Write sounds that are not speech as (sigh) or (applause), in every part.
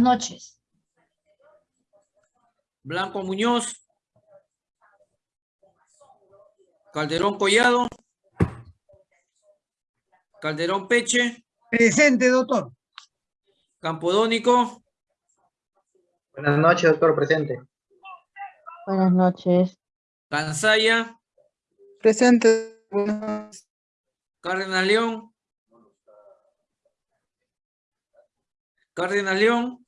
noches. Blanco Muñoz. Calderón Collado. Calderón Peche. Presente, doctor. Campodónico. Buenas noches, doctor, presente. Buenas noches. Cansaya. Presente. Cárdenas León. Cárdenas León.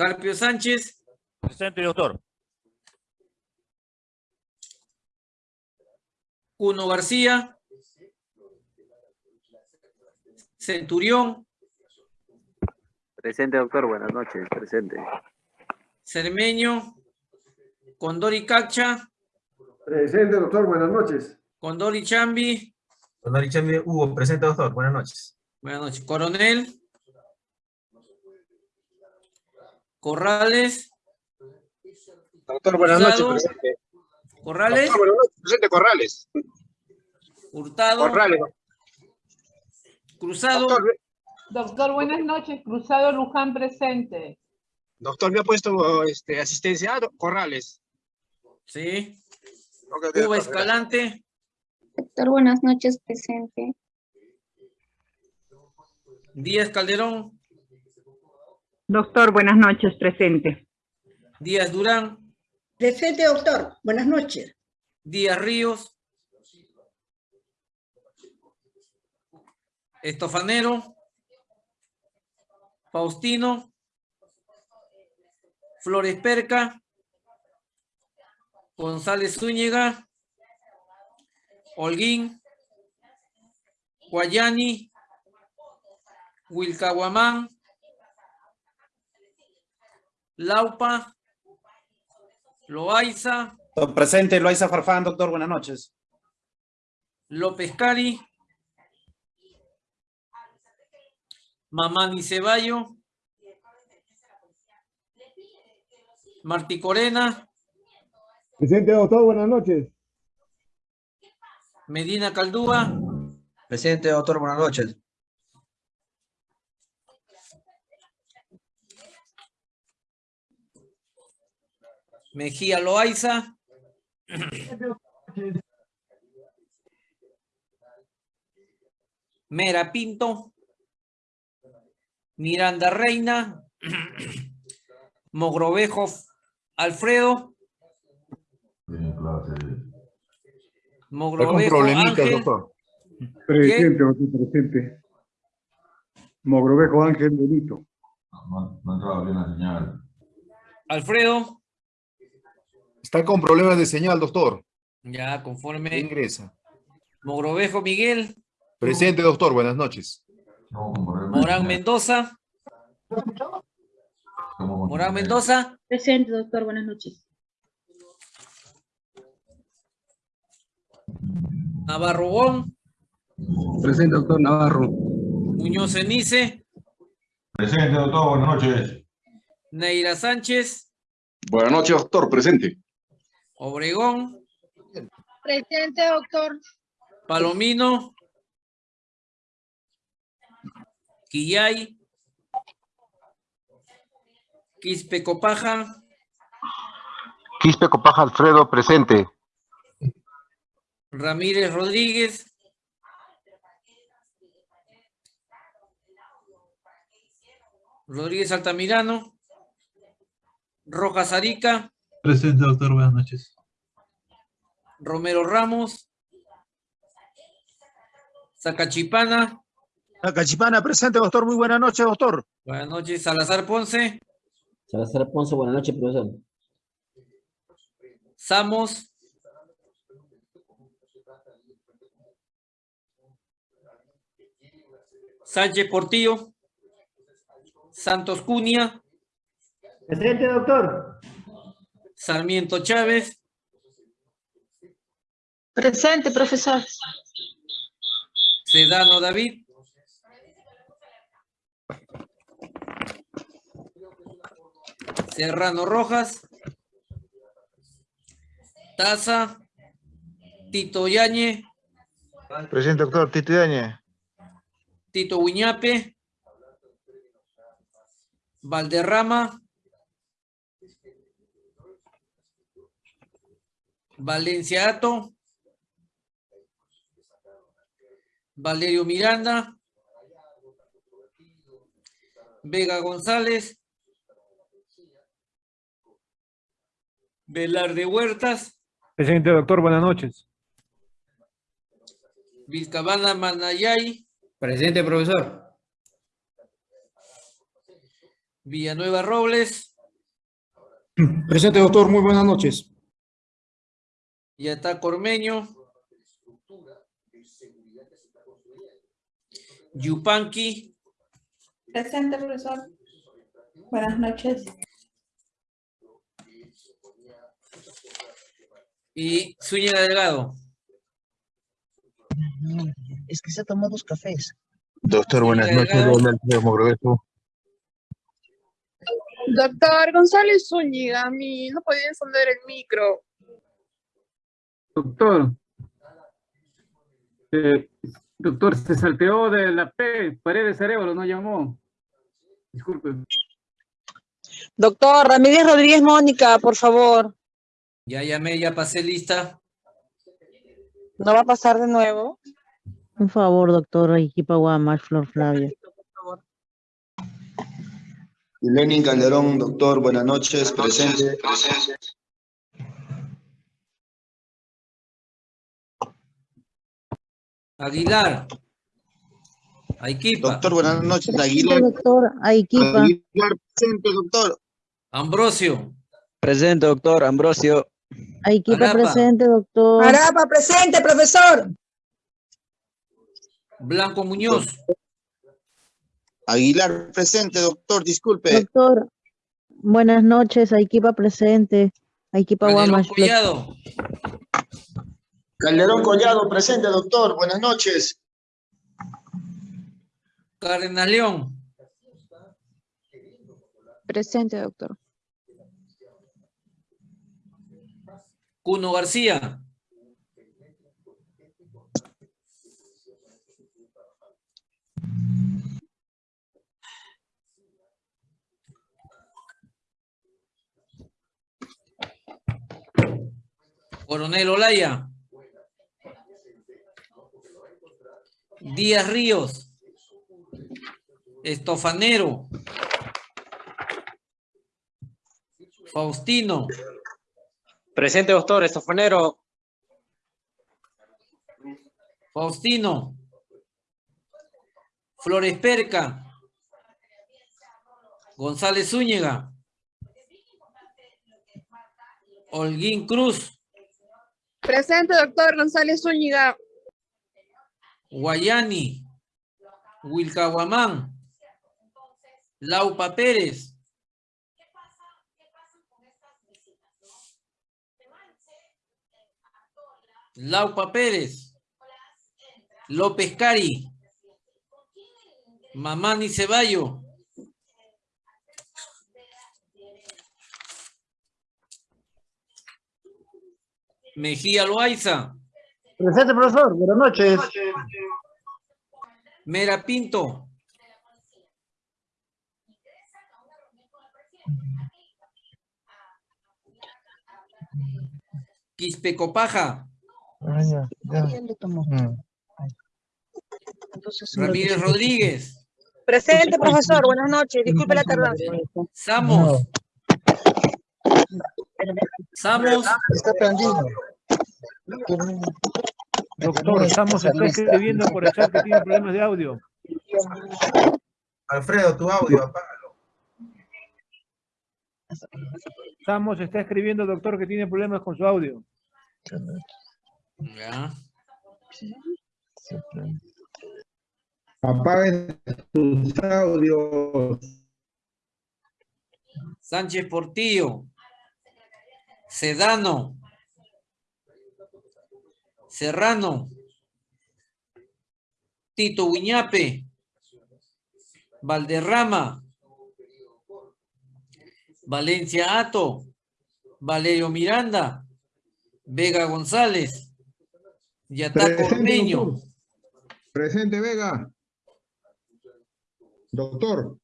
Carpio Sánchez. Presente, doctor. Cuno García. Centurión. Presente, doctor. Buenas noches. Presente. Cermeño. Condori Cacha. Presente, doctor. Buenas noches. Condori Chambi. Condori Chambi Hugo, presente, doctor. Buenas noches. Buenas noches. Coronel. Corrales. Doctor, buenas noches. Presente. Corrales. Doctor, buenas noches. Presente, Corrales. Hurtado. Corrales. Cruzado. Doctor, Doctor, buenas noches. Cruzado Luján presente. doctor, me ha puesto este, asistencia. Ah, Corrales. Sí. Ok, ok, Cuba doctor, Escalante. Doctor, buenas noches, presente. Díaz Calderón. Doctor, buenas noches. Presente. Díaz Durán. Presente, doctor. Buenas noches. Díaz Ríos. Estofanero. Faustino. Flores Perca. González Zúñiga. Holguín. Guayani. Wilcahuamán. Laupa. Loaiza. Presente, Loaiza Farfán, doctor, buenas noches. López Cari. Mamani Ceballo. Martí Corena. Presente, doctor. Buenas noches. Medina Caldúa. Presente, doctor. Buenas noches. Mejía Loaiza. Mera Pinto. Miranda Reina. Mogrovejo Alfredo. Mogrovejo Ángel. Presente, doctor, presente. Mogrovejo Ángel Benito. Alfredo. Está con problemas de señal, doctor. Ya, conforme. Ingresa. Mogrovejo Miguel. Presente, doctor. Buenas noches. Morán Mendoza. Morán Mendoza. Presente, doctor, buenas noches. Navarro Gon. Presente, doctor Navarro. Muñoz Enice. Presente, doctor. Buenas noches. Neira Sánchez. Buenas noches, doctor. Presente. Obregón. Presente, doctor. Palomino. Quillay. Quispe Copaja. Quispe Copaja Alfredo, presente. Ramírez Rodríguez. Rodríguez Altamirano. Rojas Arica. Presente, doctor. Buenas noches. Romero Ramos. Zacachipana. Cachipana, presente, doctor. Muy buenas noches, doctor. Buenas noches. Salazar Ponce. Salazar Ponce, buenas noches, profesor. Samos. Sánchez Portillo. Santos Cunha. Presente, doctor. Sarmiento Chávez. Presente, profesor. Sedano David. Serrano Rojas. Taza. Tito Yañe, Presente, doctor. Tito Yañez. Tito Uñape, Valderrama, Valencia Ato, Valerio Miranda, Vega González, Velarde Huertas, Presente, doctor, buenas noches. Vizcabana Manayay, Presente, profesor. Villanueva Robles, Presente, doctor. Muy buenas noches. Yatá Cormeño, Yupanqui, Presente, profesor. Buenas noches. y Zúñiga Delgado. Es que se ha tomado dos cafés. Doctor, buenas noches. Mogrovejo. Doctor González Zúñiga, a mí no podía encender el micro. Doctor. Eh, doctor, se salteó de la P, pared de cerebro, no llamó. Disculpe. Doctor Ramírez Rodríguez Mónica, por favor. Ya llamé, ya pasé lista. ¿No va a pasar de nuevo? Un favor, doctor Arequipa Guamas, Flor Flavia. Lenin Calderón, doctor, buenas noches, presente. Aguilar. Aiquipa. Doctor, buenas noches, Aguilar. doctor. Aguilar, presente, doctor. Ambrosio. Presente, doctor. Ambrosio. Arapa. presente, doctor. Arapa, presente, profesor. Blanco Muñoz. Aguilar, presente, doctor, disculpe. Doctor, buenas noches, Arequipa presente. Arequipa Calderón Guamas, Flor. Collado. Calderón Collado, presente, doctor, buenas noches. Cárdenas León. Presente, doctor. Cuno García. Coronel Olaya. Díaz Ríos. Estofanero. Faustino. Presente, doctor. Estofonero. Faustino. Flores Perca. González Zúñiga. Holguín Cruz. Presente, doctor González Zúñiga. Guayani. Wilcahuamán. Laupa Pérez. Laupa Pérez. López Cari. Mamani Ceballo. Mejía Loaiza. Presente, profesor. Buenas noches. Mera Pinto. Quispe Copaja. Ramírez Rodríguez. Presente, profesor. Buenas noches. Disculpe la tardanza. Samos. Samos. Está prendido. Doctor, estamos está escribiendo por el chat que tiene problemas de audio. Alfredo, tu audio, apágalo. Estamos está escribiendo, doctor, que tiene problemas con su audio. Ya. Apaguen sus audios. Sánchez Portillo. Sedano. Serrano. Tito Uñape. Valderrama. Valencia Ato. Valerio Miranda. Vega González. Ormeño. doctor. Presente, Vega. Doctor.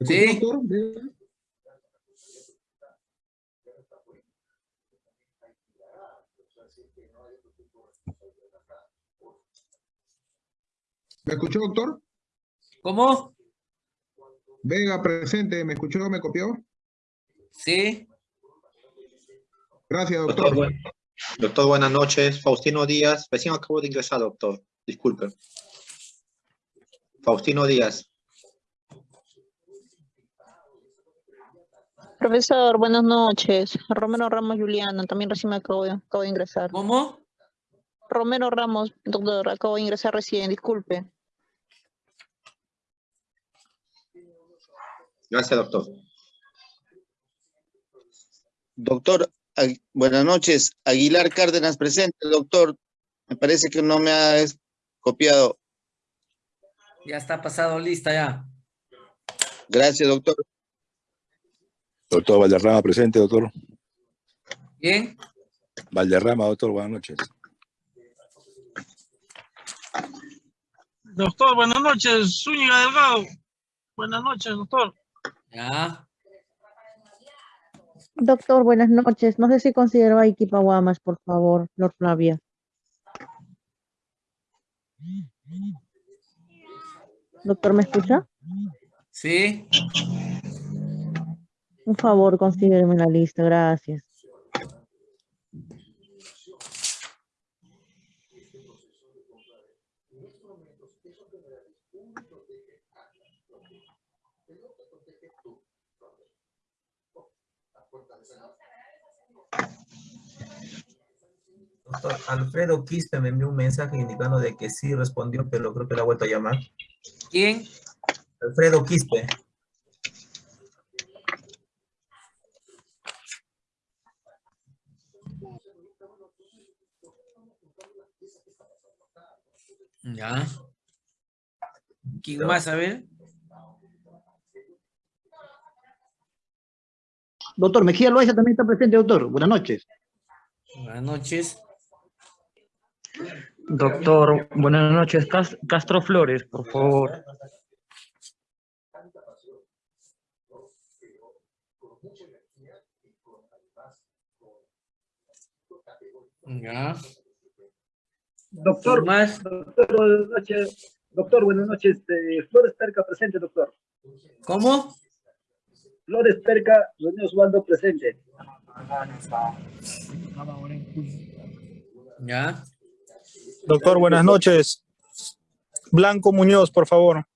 Sí. Doctor, ¿Me escuchó, doctor? ¿Cómo? Vega, presente. ¿Me escuchó? ¿Me copió? Sí. Gracias, Doctor, doctor. buen- doctor, buenas noches. Faustino Díaz. Recién acabo de ingresar, doctor. Disculpe. Faustino Díaz. Profesor, buenas noches. Romero Ramos Juliana, también recién me acabo de, acabo de ingresar. ¿Cómo? Romero Ramos, doctor, acabo de ingresar recién, disculpe. Gracias, doctor. Doctor, buenas noches. Aguilar Cárdenas presente, doctor. Me parece que no me ha copiado. Ya está pasado lista ya. Gracias, doctor. Doctor Valderrama, presente, doctor. Bien. Valderrama, doctor, buenas noches. Doctor, buenas noches. Zúñiga Delgado. Buenas noches, doctor. Ya. Doctor, buenas noches. No sé si considero a Iquipa Guamas, por favor, Lord Flavia. Doctor, ¿me escucha? Sí. Un favor, consígueme la lista, gracias. Doctor Alfredo Quispe me envió un mensaje indicando de que sí respondió, pero creo que la ha vuelto a llamar. ¿Quién? Alfredo Quispe. Ya. ¿Quién más? A ver. Doctor, Mejía Loaiza también está presente, doctor. Buenas noches. Buenas noches. Doctor, buenas noches. Cas- Castro Flores, por favor. Ya. Doctor, más? doctor, buenas noches. Doctor, buenas noches. Este, Flores Perca presente, doctor. ¿Cómo? Flores Perca, René Osvaldo presente. Ya. Doctor, buenas noches. Blanco Muñoz, por favor.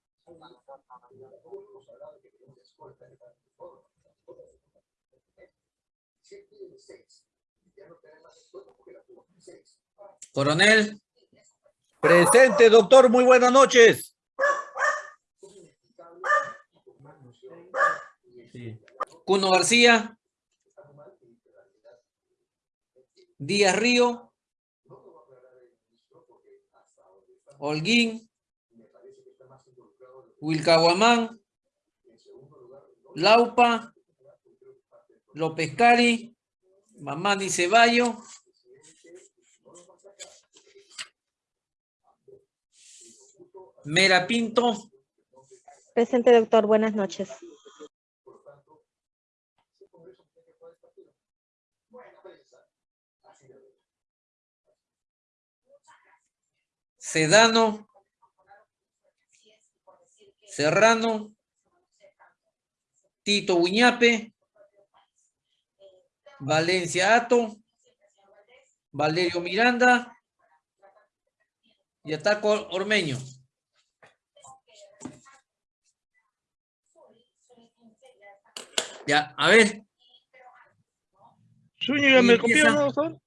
Coronel. Presente, doctor. Muy buenas noches. Cuno García. Díaz Río. Holguín. Wilcahuamán. Laupa. López Cari. Mamani Ceballo. Mera Pinto. Presente, doctor. Buenas noches. Sedano, Serrano, Tito Uñape, Valencia Ato, Valerio Miranda y Ataco Ormeño. Ya, a ver. Zúñiga, ¿me copió, no,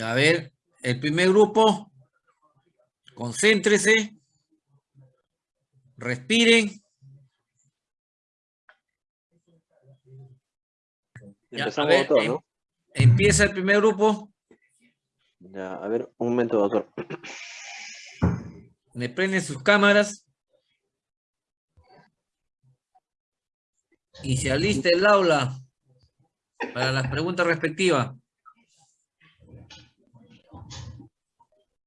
a ver, el primer grupo, concéntrese, respiren. Ya, a Empezamos, ver, doctor, em- ¿no? Empieza el primer grupo, Ya, a ver, un momento, doctor. me prenden sus cámaras. Y se alista el aula para las preguntas respectivas.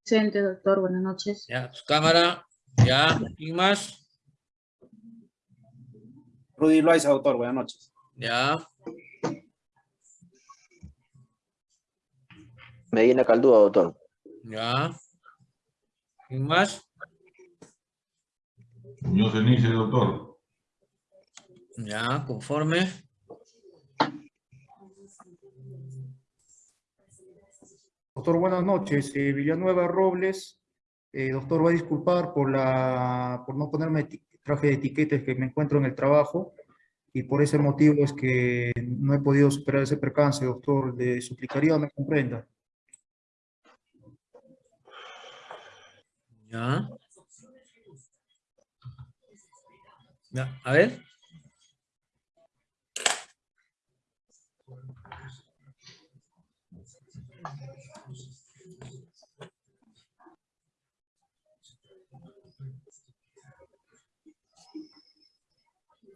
Presente, doctor. Buenas noches. Ya, su cámara, ya, ¿quién más? Rudy Loaiza, doctor. Buenas noches. Ya, Medina Caldúa, doctor. ya. ¿Quién más? Muñoz Enice, doctor. Ya, conforme. Doctor, buenas noches. Eh, Villanueva Robles. Eh, doctor, va a disculpar por, la, por no ponerme traje de etiquetas que me encuentro en el trabajo y por ese motivo es que no he podido superar ese percance, doctor. Le suplicaría me comprenda. Ya. Ya, a ver.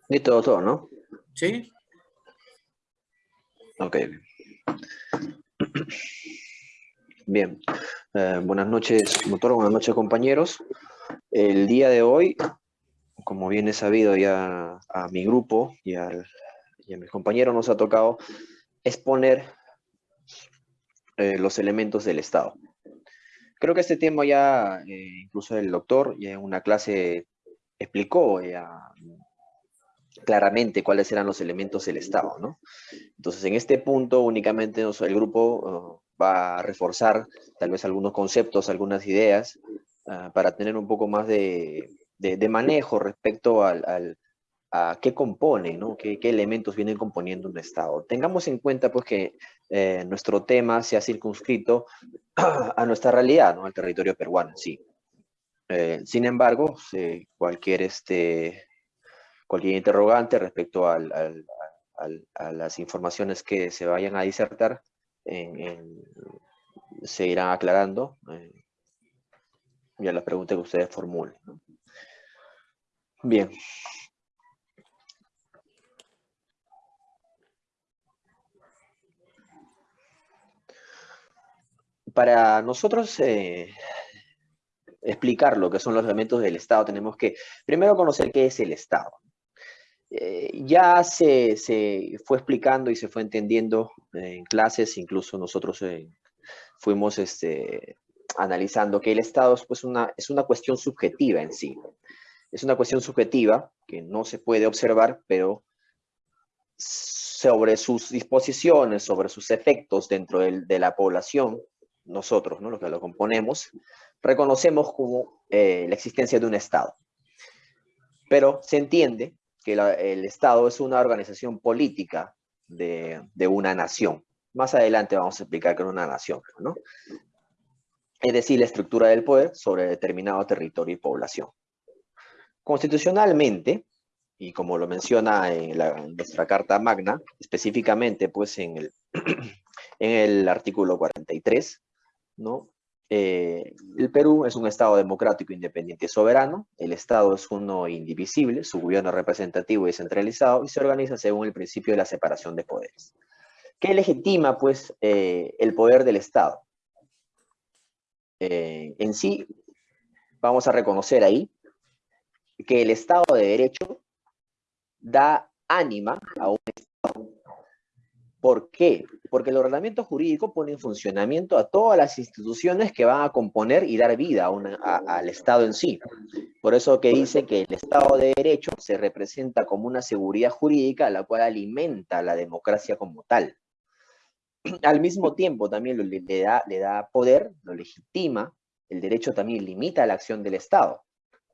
Listo, doctor, ¿no? Sí. Ok. Bien. Eh, buenas noches, doctor. Buenas noches, compañeros. El día de hoy, como bien es sabido ya a mi grupo y, al- y a mis compañeros nos ha tocado exponer eh, los elementos del Estado. Creo que este tema ya, eh, incluso el doctor, ya en una clase explicó ya claramente cuáles eran los elementos del Estado, ¿no? Entonces, en este punto únicamente el grupo uh, va a reforzar tal vez algunos conceptos, algunas ideas, ah, para tener un poco más de, manejo respecto al, al- a qué compone, ¿no? Qué, elementos vienen componiendo un Estado. Tengamos en cuenta, pues, que eh, nuestro tema se ha circunscrito (clears throat) a nuestra realidad, ¿no? Al territorio peruano, sí. Eh, sin embargo, sí, cualquier este, cualquier interrogante respecto al- a las informaciones que se vayan a disertar en- en- se irán aclarando eh, y las preguntas que ustedes formulen. Bien. Para nosotros eh, explicar lo que son los elementos del Estado, tenemos que primero conocer qué es el Estado. Eh, ya se, se fue explicando y se fue entendiendo en clases, incluso nosotros eh, fuimos este, analizando que el Estado es, pues, una, es una cuestión subjetiva en sí. Es una cuestión subjetiva que no se puede observar, pero sobre sus disposiciones, sobre sus efectos dentro del- de la población, nosotros, ¿no? los que lo componemos, reconocemos como eh, la existencia de un Estado. Pero se entiende que el Estado es una organización política de, de una nación. Más adelante vamos a explicar que es una nación, ¿no? Es decir, la estructura del poder sobre determinado territorio y población. Constitucionalmente, y como lo menciona en, la- en nuestra Carta Magna, específicamente pues en el, (clears throat) en el artículo 43, ¿no? Eh, el Perú es un Estado democrático, independiente y soberano. El Estado es uno indivisible, su gobierno es representativo y descentralizado y se organiza según el principio de la separación de poderes. ¿Qué legitima, pues, eh, el poder del Estado? Eh, en sí, vamos a reconocer ahí que el Estado de Derecho da ánima a un Estado ¿Por qué? Porque el ordenamiento jurídico pone en funcionamiento a todas las instituciones que van a componer y dar vida a una- a- al Estado en sí. Por eso que dice que el Estado de Derecho se representa como una seguridad jurídica la cual alimenta la democracia como tal. Al mismo tiempo también le, le da, le da poder, lo legitima, el derecho también limita la acción del Estado.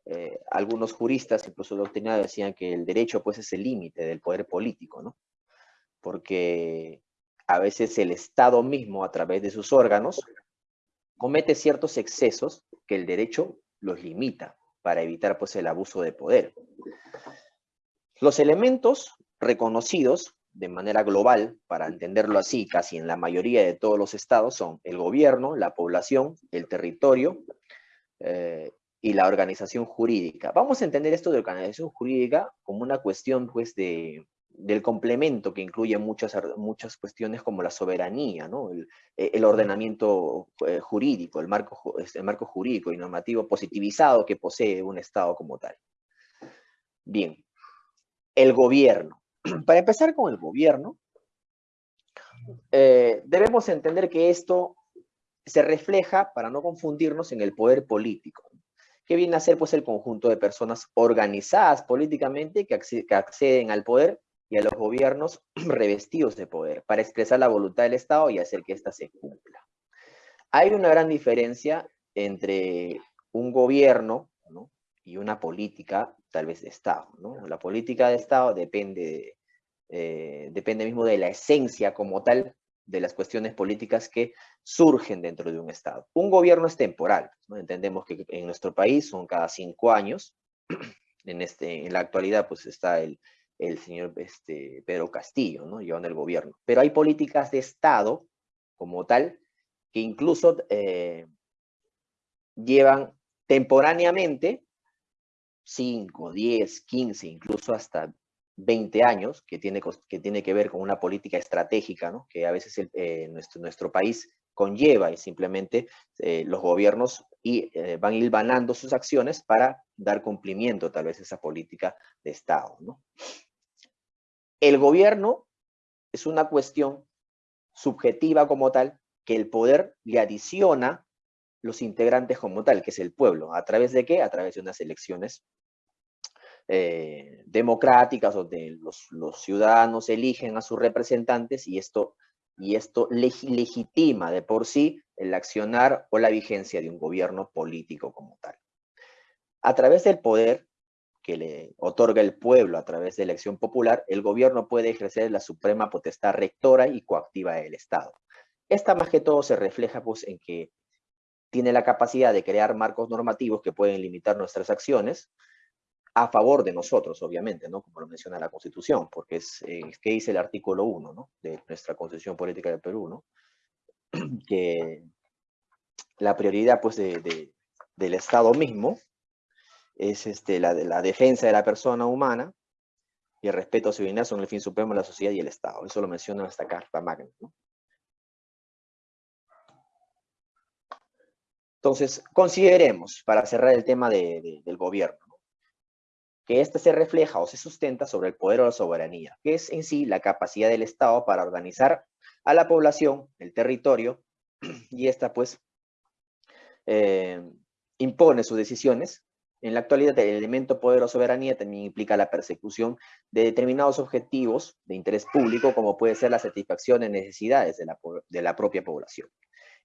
Eh, algunos juristas, incluso doctrinarios, decían que el derecho pues es el límite del poder político, ¿no? Porque a veces el Estado mismo, a través de sus órganos, comete ciertos excesos que el derecho los limita para evitar pues el abuso de poder. Los elementos reconocidos de manera global, para entenderlo así, casi en la mayoría de todos los estados son el gobierno, la población, el territorio eh, y la organización jurídica. Vamos a entender esto de organización jurídica como una cuestión pues de, del complemento que incluye muchas, muchas cuestiones como la soberanía, ¿no? el, eh, ordenamiento eh, jurídico, el marco, el marco jurídico y normativo positivizado que posee un Estado como tal. Bien, el gobierno. (clears throat) Para empezar con el gobierno, eh, debemos entender que esto se refleja, para no confundirnos, en el poder político, que viene a ser pues el conjunto de personas organizadas políticamente que acceden al poder y a los gobiernos (clears throat) revestidos de poder para expresar la voluntad del Estado y hacer que ésta se cumpla. Hay una gran diferencia entre un gobierno ¿no? y una política, tal vez de Estado. La política de Estado depende, de, eh, depende mismo de la esencia como tal de las cuestiones políticas que surgen dentro de un Estado. Un gobierno es temporal. Entendemos que en nuestro país son cada cinco años. (clears throat) En, este, en la actualidad pues está el, el señor este, Pedro Castillo, ¿no? llevando el gobierno. Pero hay políticas de Estado como tal que incluso eh, llevan temporáneamente 5, 10, 15, incluso hasta 20 años, que tiene, que tiene que ver con una política estratégica, ¿no? que a veces eh, nuestro, nuestro país conlleva y simplemente eh, los gobiernos y, van hilvanando sus acciones para dar cumplimiento tal vez a esa política de Estado. ¿no? El gobierno es una cuestión subjetiva como tal, que el poder le adiciona los integrantes como tal, que es el pueblo. ¿A través de qué? A través de unas elecciones eh, democráticas donde los, ciudadanos eligen a sus representantes y esto, y esto legi- legitima de por sí el accionar o la vigencia de un gobierno político como tal. A través del poder que le otorga el pueblo a través de elección popular, el gobierno puede ejercer la suprema potestad rectora y coactiva del Estado. Esta más que todo se refleja pues en que tiene la capacidad de crear marcos normativos que pueden limitar nuestras acciones a favor de nosotros, obviamente, ¿no? Como lo menciona la Constitución, porque es, eh, dice el artículo 1, ¿no? De nuestra Constitución Política del Perú, ¿no? (clears throat) Que la prioridad, pues, de- del Estado mismo es este, la, la defensa de la persona humana y el respeto a su dignidad son el fin supremo de la sociedad y el Estado. Eso lo menciona esta Carta Magna. Entonces, consideremos, para cerrar el tema de- de- del gobierno, ¿no? que éste se refleja o se sustenta sobre el poder o la soberanía, que es en sí la capacidad del Estado para organizar a la población, el territorio, (clears throat) y esta pues eh, impone sus decisiones. En la actualidad, el elemento poder o soberanía también implica la persecución de determinados objetivos de interés público, como puede ser la satisfacción de necesidades de la, de la propia población.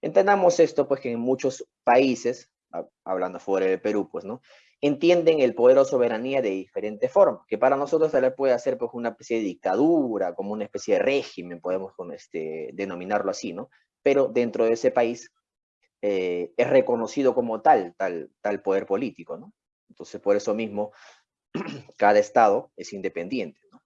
Entendamos esto, pues que en muchos países, ha- hablando fuera del Perú, pues, ¿no? Entienden el poder o soberanía de diferente forma, que para nosotros tal vez puede ser pues una especie de dictadura, como una especie de régimen, podemos este, denominarlo así, ¿no? Pero dentro de ese país eh, es reconocido como tal, tal, tal poder político, ¿no? Entonces, por eso mismo, (clears throat) cada estado es independiente, ¿no?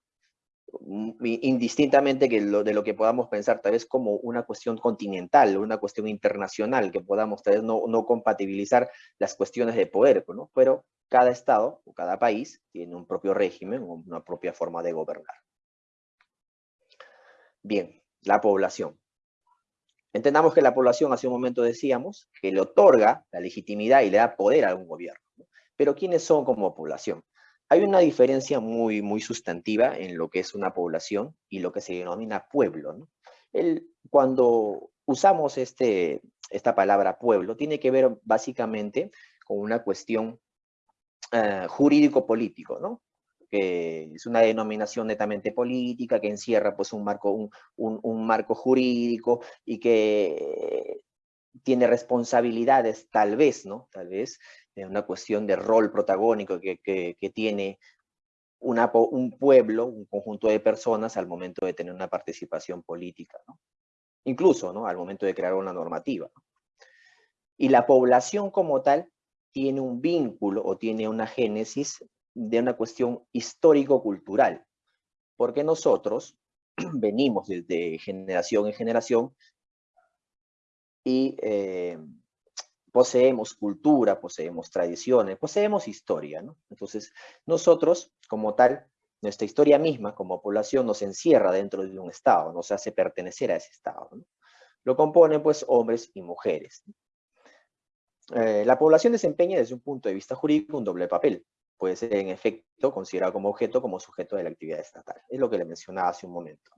Mm, Indistintamente de lo que podamos pensar tal vez como una cuestión continental, una cuestión internacional, que podamos tal vez no, no compatibilizar las cuestiones de poder, ¿no? Pero cada estado o cada país tiene un propio régimen o una propia forma de gobernar. Bien, la población. Entendamos que la población, hace un momento decíamos, que le otorga la legitimidad y le da poder a un gobierno. Pero ¿quiénes son como población? Hay una diferencia muy, muy sustantiva en lo que es una población y lo que se denomina pueblo. cuando usamos este, esta palabra pueblo, tiene que ver básicamente con una cuestión eh, jurídico-político, ¿no? que es una denominación netamente política, que encierra pues un marco, un, un marco jurídico y que tiene responsabilidades, tal vez, ¿no? Tal vez, en una cuestión de rol protagónico que, que, que tiene una, un pueblo, un conjunto de personas al momento de tener una participación política, ¿no? Incluso, ¿no? Al momento de crear una normativa. Y la población como tal tiene un vínculo o tiene una génesis de una cuestión histórico-cultural, porque nosotros (clears throat) venimos desde generación en generación y eh, poseemos cultura, poseemos tradiciones, poseemos historia. Entonces, nosotros, como tal, nuestra historia misma, como población, nos encierra dentro de un Estado, nos hace pertenecer a ese Estado. Lo componen, pues, hombres y mujeres. Eh, la población desempeña, desde un punto de vista jurídico, un doble papel puede ser en efecto considerado como objeto, como sujeto de la actividad estatal. Es lo que le mencionaba hace un momento.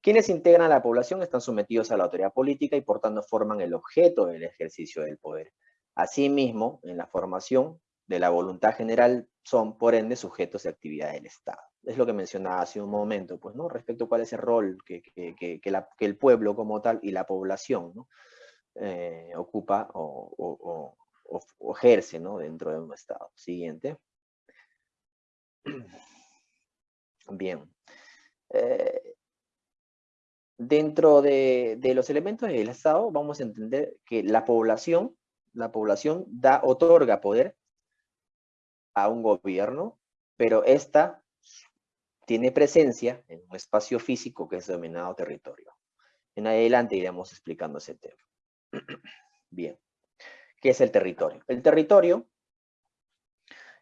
Quienes integran la población están sometidos a la autoridad política y por tanto forman el objeto del ejercicio del poder. Asimismo, en la formación de la voluntad general son, por ende, sujetos de actividad del Estado. Es lo que mencionaba hace un momento, pues, ¿no? Respecto a cuál es el rol que, el pueblo como tal y la población. Eh, ocupa o, ejerce. Dentro de un Estado. Siguiente. (clears throat) Bien. Eh, dentro de, de, los elementos del Estado vamos a entender que la población, la población da, otorga poder a un gobierno, pero esta tiene presencia en un espacio físico que es denominado territorio. En adelante iremos explicando ese tema. (clears throat) Bien. ¿Qué es el territorio? El territorio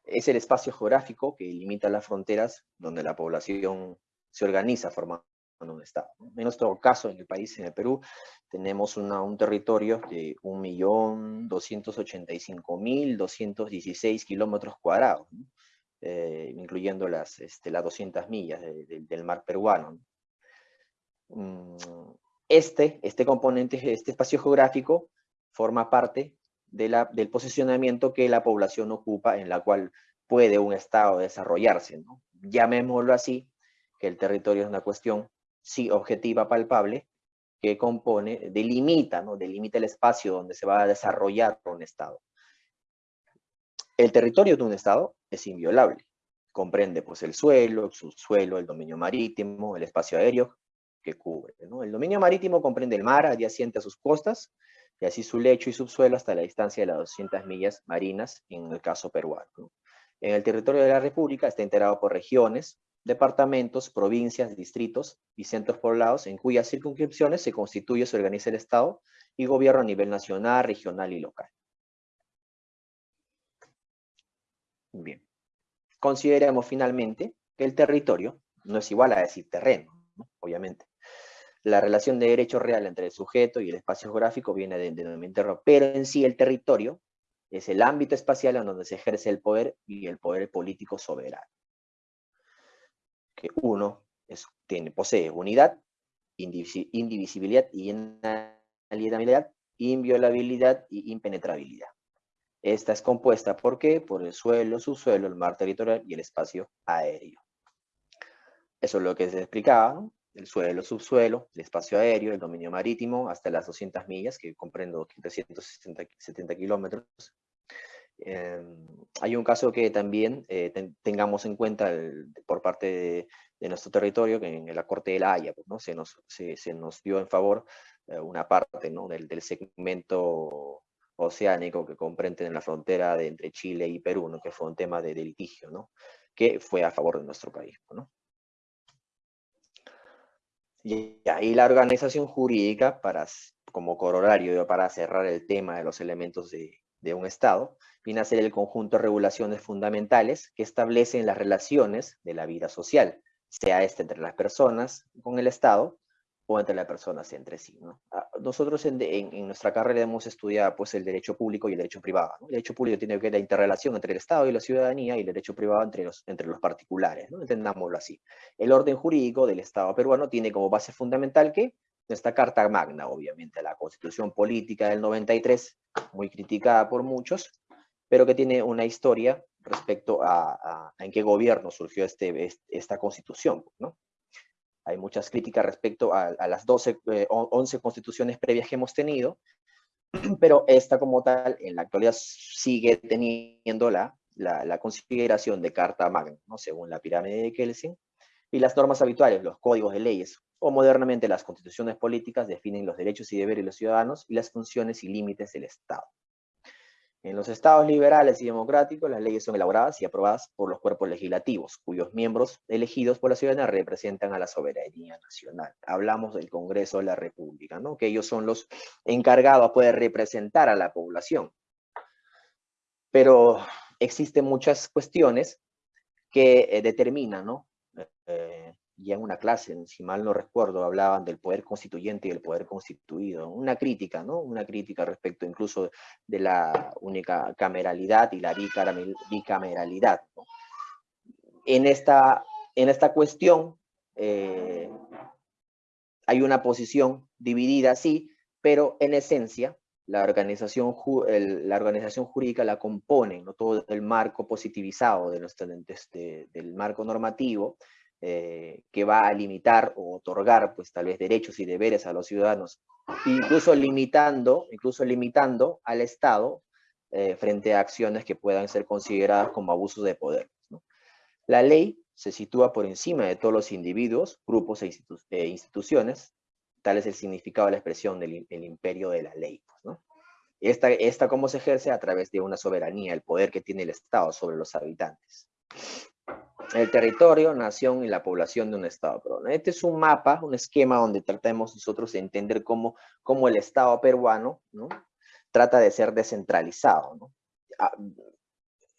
es el espacio geográfico que limita las fronteras donde la población se organiza formando un Estado. En nuestro caso, en el país, en el Perú, tenemos un territorio de 1.285.216 kilómetros cuadrados, eh, incluyendo las, este, las 200 millas de, de, del mar peruano. ¿no? Este, este componente, este espacio geográfico, forma parte de la, del posicionamiento que la población ocupa en la cual puede un Estado desarrollarse. ¿no? Llamémoslo así, que el territorio es una cuestión, sí, objetiva, palpable, que compone, delimita, ¿no? delimita el espacio donde se va a desarrollar un Estado. El territorio de un Estado es inviolable. Comprende pues, el suelo, el subsuelo, el dominio marítimo, el espacio aéreo que cubre. El dominio marítimo comprende el mar adyacente a sus costas, y así su lecho y subsuelo hasta la distancia de las 200 millas marinas en el caso peruano. ¿no? En el territorio de la República está integrado por regiones, departamentos, provincias, distritos y centros poblados en cuyas circunscripciones se constituye, se organiza el Estado y gobierno a nivel nacional, regional y local. Bien. Consideremos finalmente que el territorio no es igual a decir terreno, ¿no? obviamente. La relación de derecho real entre el sujeto y el espacio geográfico viene de denominador, pero en sí el territorio es el ámbito espacial en donde se ejerce el poder y el poder político soberano. Que uno tiene, posee unidad, indivisibilidad y inalienabilidad, inviolabilidad y impenetrabilidad. Esta es compuesta, ¿por qué? Por el suelo, subsuelo, el mar territorial y el espacio aéreo. Eso es lo que se explicaba. El suelo, subsuelo, el espacio aéreo, el dominio marítimo, hasta las 200 millas, que comprendo 370 kilómetros. Eh, hay un caso que también eh, ten, tengamos en cuenta el, por parte de, de, nuestro territorio, que en la Corte de la Haya pues, ¿no? se, nos, se, se, nos dio en favor eh, una parte ¿no? del, del, segmento oceánico que comprende en la frontera de, entre Chile y Perú, ¿no? que fue un tema de, de litigio, ¿no? que fue a favor de nuestro país. ¿no? Y ahí la organización jurídica, para, como corolario, para cerrar el tema de los elementos de, de un Estado, viene a ser el conjunto de regulaciones fundamentales que establecen las relaciones de la vida social, sea este entre las personas con el Estado, o entre las personas entre sí. ¿no? Ah, Nosotros en, nuestra carrera hemos estudiado pues, el derecho público y el derecho privado. El derecho público tiene que ver la interrelación entre el Estado y la ciudadanía y el derecho privado entre los, entre los particulares, ¿no? entendámoslo así. El orden jurídico del Estado peruano tiene como base fundamental que nuestra Carta Magna, obviamente, la Constitución Política del 93, muy criticada por muchos, pero que tiene una historia respecto a, en qué gobierno surgió este, es- esta Constitución, ¿no? Hay muchas críticas respecto a, las 12, eh, o- 11 constituciones previas que hemos tenido, (clears throat) pero esta como tal en la actualidad sigue teniendo la, la, consideración de Carta Magna, según la pirámide de Kelsen, y las normas habituales, los códigos de leyes, o modernamente las constituciones políticas definen los derechos y deberes de los ciudadanos y las funciones y límites del Estado. En los estados liberales y democráticos, las leyes son elaboradas y aprobadas por los cuerpos legislativos, cuyos miembros elegidos por la ciudadanía representan a la soberanía nacional. Hablamos del Congreso de la República, ¿no? que ellos son los encargados a poder representar a la población. Pero existen muchas cuestiones que eh, determinan, ¿no? Eh, ya en una clase, si mal no recuerdo, hablaban del poder constituyente y el poder constituido. Una crítica, ¿no? Una crítica respecto incluso de la única cameralidad y la bicameral- bicameralidad. En, esta, en esta cuestión eh, hay una posición dividida, sí, pero en esencia la organización, la organización jurídica la componen ¿no? todo el marco positivizado de nuestro, de del marco normativo eh, que va a limitar o otorgar pues tal vez derechos y deberes a los ciudadanos, incluso limitando, incluso limitando al Estado eh, frente a acciones que puedan ser consideradas como abusos de poder. La ley se sitúa por encima de todos los individuos, grupos e, e instituciones, tal es el significado de la expresión del im- el imperio de la ley. pues. Esta, esta cómo se ejerce a través de una soberanía, el poder que tiene el Estado sobre los habitantes. El territorio, nación y la población de un Estado peruano. Este es un mapa, un esquema donde tratamos nosotros de entender cómo, cómo el Estado peruano ¿no? trata de ser descentralizado. Ah,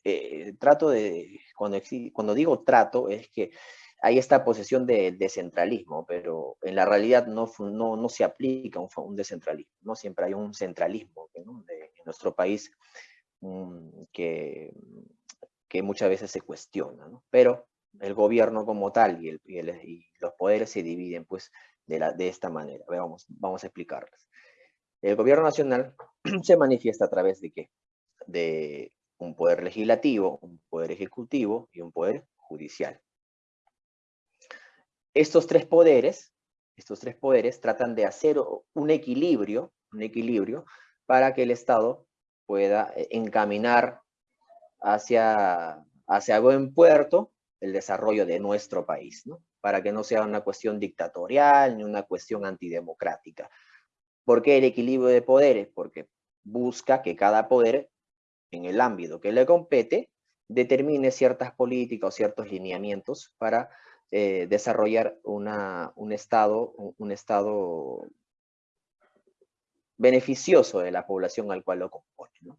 eh, trato de, cuando, cuando digo trato, es que hay esta posesión de descentralismo, pero en la realidad no, no, no se aplica un, un descentralismo, ¿no? Siempre hay un centralismo en nuestro país mm, que, que muchas veces se cuestiona, ¿no? Pero el gobierno como tal y, el- y los poderes se dividen pues de, la, de esta manera. Vamos, vamos a explicarles. El gobierno nacional (clears throat) se manifiesta a través de qué? De un poder legislativo, un poder ejecutivo y un poder judicial. Estos tres poderes, estos tres poderes tratan de hacer un equilibrio, un equilibrio para que el Estado pueda eh, encaminar hacia, hacia buen puerto el desarrollo de nuestro país, ¿no? Para que no sea una cuestión dictatorial ni una cuestión antidemocrática. ¿Por qué el equilibrio de poderes? Porque busca que cada poder, en el ámbito que le compete, determine ciertas políticas o ciertos lineamientos para eh, desarrollar una, un, estado, un, estado beneficioso de la población al cual lo compone. ¿no?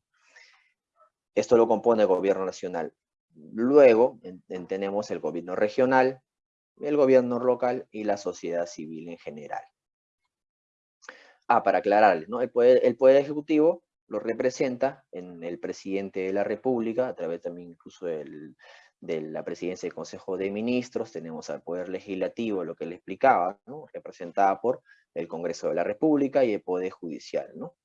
Esto lo compone el gobierno nacional. Luego en- en- tenemos el gobierno regional, el gobierno local y la sociedad civil en general. Ah, para aclararles, ¿no? El poder, el poder ejecutivo lo representa en el presidente de la República, a través también incluso del- de la presidencia del Consejo de Ministros, tenemos al poder legislativo, lo que le explicaba, ¿no? representada por el Congreso de la República y el Poder Judicial. ¿no?